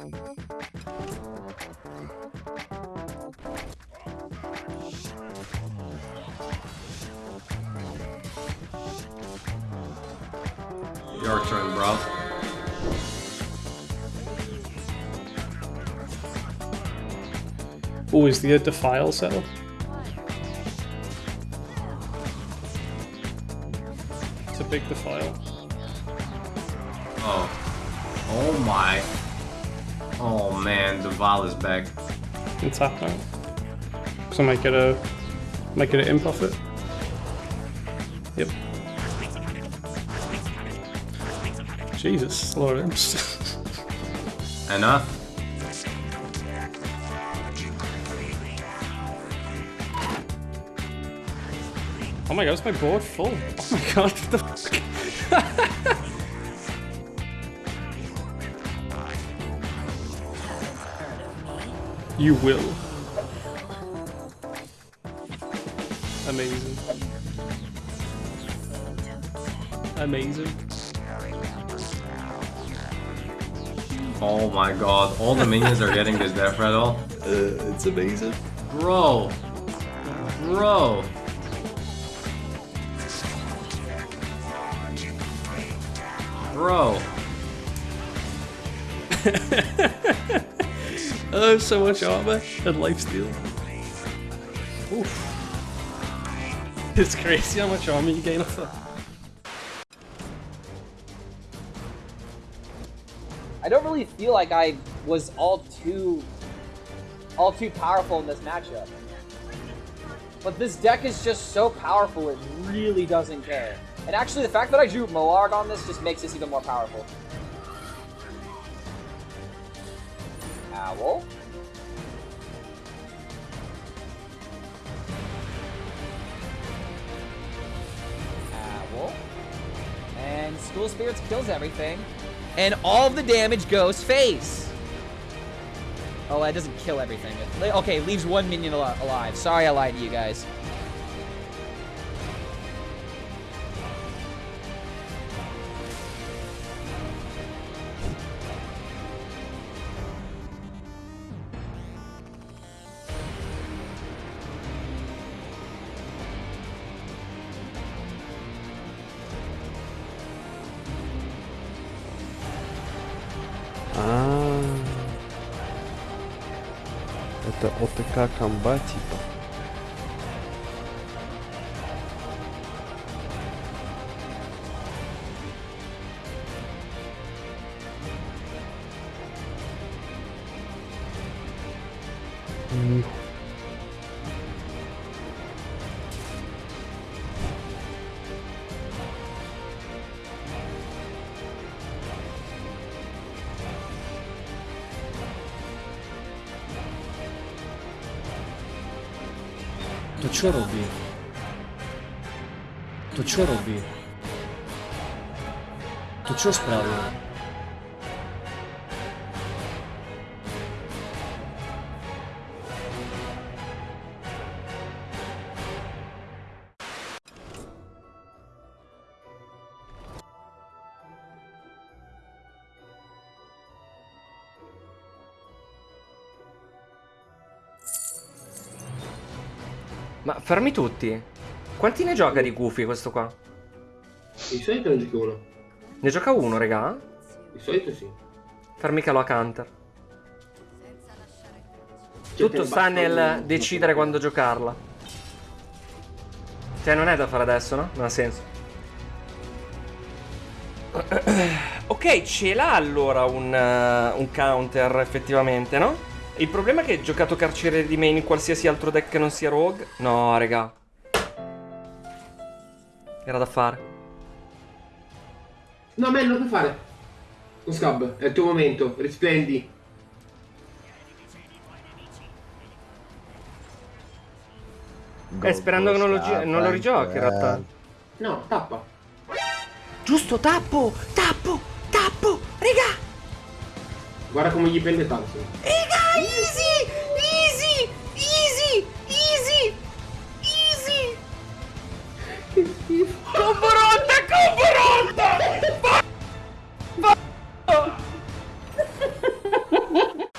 Your turn, bro. Oh, is the uh, defile settle? It's a big defile. Oh. Oh my. Oh man, the Val is back. tap out. So I might get a might get an imp off it. Yep. Jesus, of imps. Enough. oh my god, is my board full? Oh my god, what the fuck? you will. Amazing. Amazing. Oh my god, all the minions are getting this death rattle. Uh, it's amazing. Bro. Bro. Bro. Oh, so much armor and lifesteal. Oof. It's crazy how much armor you gain off that. I don't really feel like I was all too all too powerful in this matchup. But this deck is just so powerful it really doesn't care. And actually the fact that I drew Moarg on this just makes this even more powerful. Owl. Owl. And School Spirits kills everything. And all the damage goes face. Oh, that doesn't kill everything. Okay, leaves one minion al- alive. Sorry I lied to you guys. Это ОТК комба типа. To čo robí? To čo robí? To čo spravil? Ma fermi tutti. Quanti ne gioca di Goofy questo qua? Di solito ne giochi uno. Ne gioca uno, regà? Di solito sì. Fermi che lo a counter. Cioè, Tutto sta nel decidere quando giocarla. Cioè, non è da fare adesso, no? Non ha senso. Ok, ce l'ha allora un, eh, un counter, effettivamente, no? Il problema è che giocato carcere di main in qualsiasi altro deck che non sia rogue. No, raga. Era da fare. No, me non lo puoi fare. Non scab, è il tuo momento, risplendi. Eh, sperando che non lo, non lo rigiochi, in realtà. No, tappa. Giusto, tappo! Tappo! Tappo! Raga! Guarda come gli prende tanto. Ah, easy! Easy! Easy! Easy! Easy! Combaronda! Combaronda!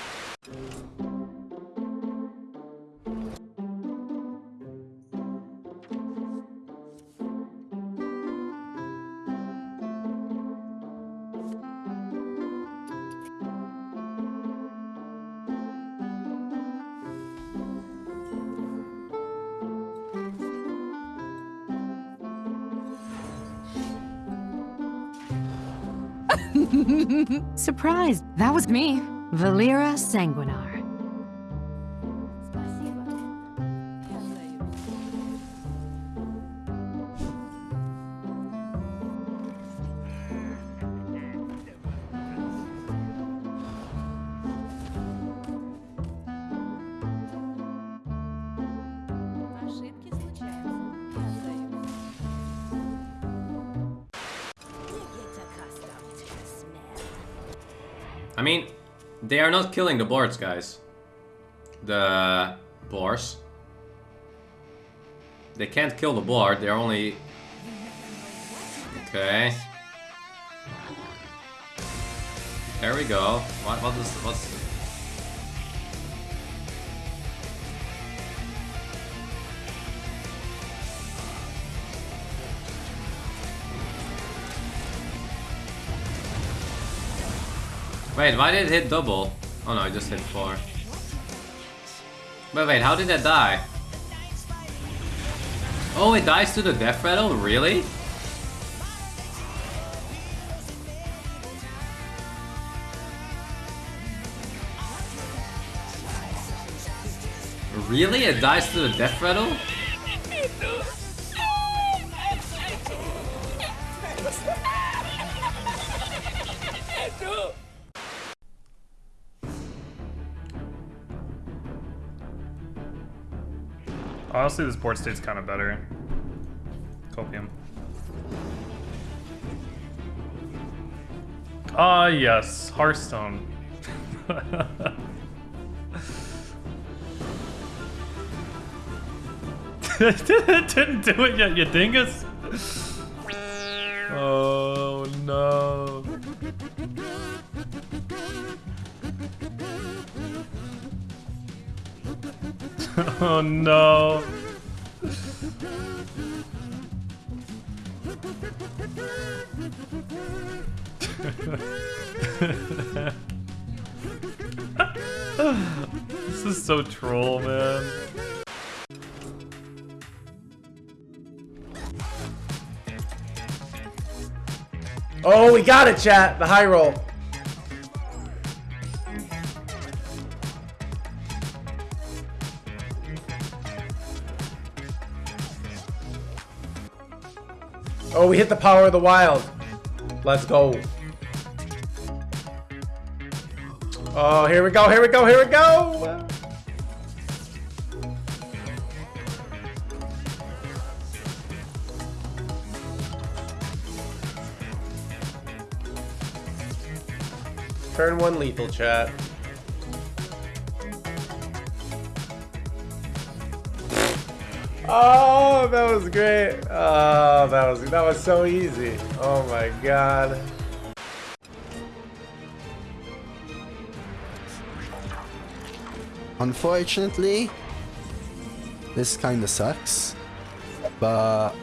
Surprised. That was me, Valeera Sanguinar. I mean, they are not killing the boards, guys. The boars. They can't kill the board, they're only... Okay. There we go. What, what is... what's... Wait, why did it hit double? Oh no, I just hit four. But wait, how did that die? Oh, it dies to the death rattle? Really? Really? It dies to the death rattle? Honestly, this board state's kind of better. Copium. Ah, yes, Hearthstone. didn't do it yet, you dingus. Oh no. oh no. this is so troll, man. Oh, we got it, chat. The high roll. We hit the power of the wild. Let's go. Oh, here we go, here we go, here we go! Turn one lethal chat. Oh, that was great. Oh, that was that was so easy. Oh my god. Unfortunately, this kind of sucks, but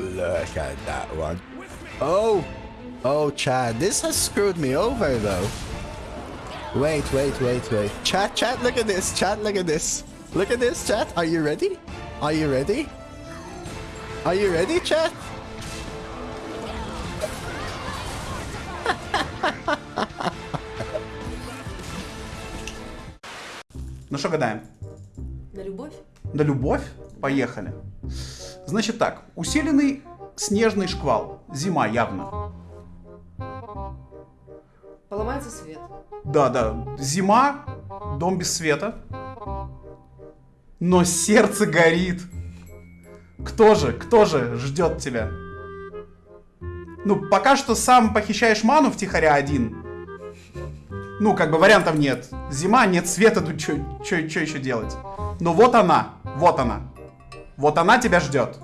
look at that one. Oh, oh, Chad, this has screwed me over though. Wait, wait, wait, wait. Chat, chat, look at this. Chat, look at this. Look at this, chat. Are you ready? Are you ready? Are you ready, chat? Ну что гадаем? На любовь? На любовь? Поехали. Значит так, усиленный снежный шквал. Зима явно. Поломается свет. Да, да. Зима, дом без света. Но сердце горит. Кто же, кто же ждет тебя? Ну, пока что сам похищаешь ману втихаря один. Ну, как бы вариантов нет. Зима, нет света, тут что еще делать? Но вот она, вот она. Вот она тебя ждет.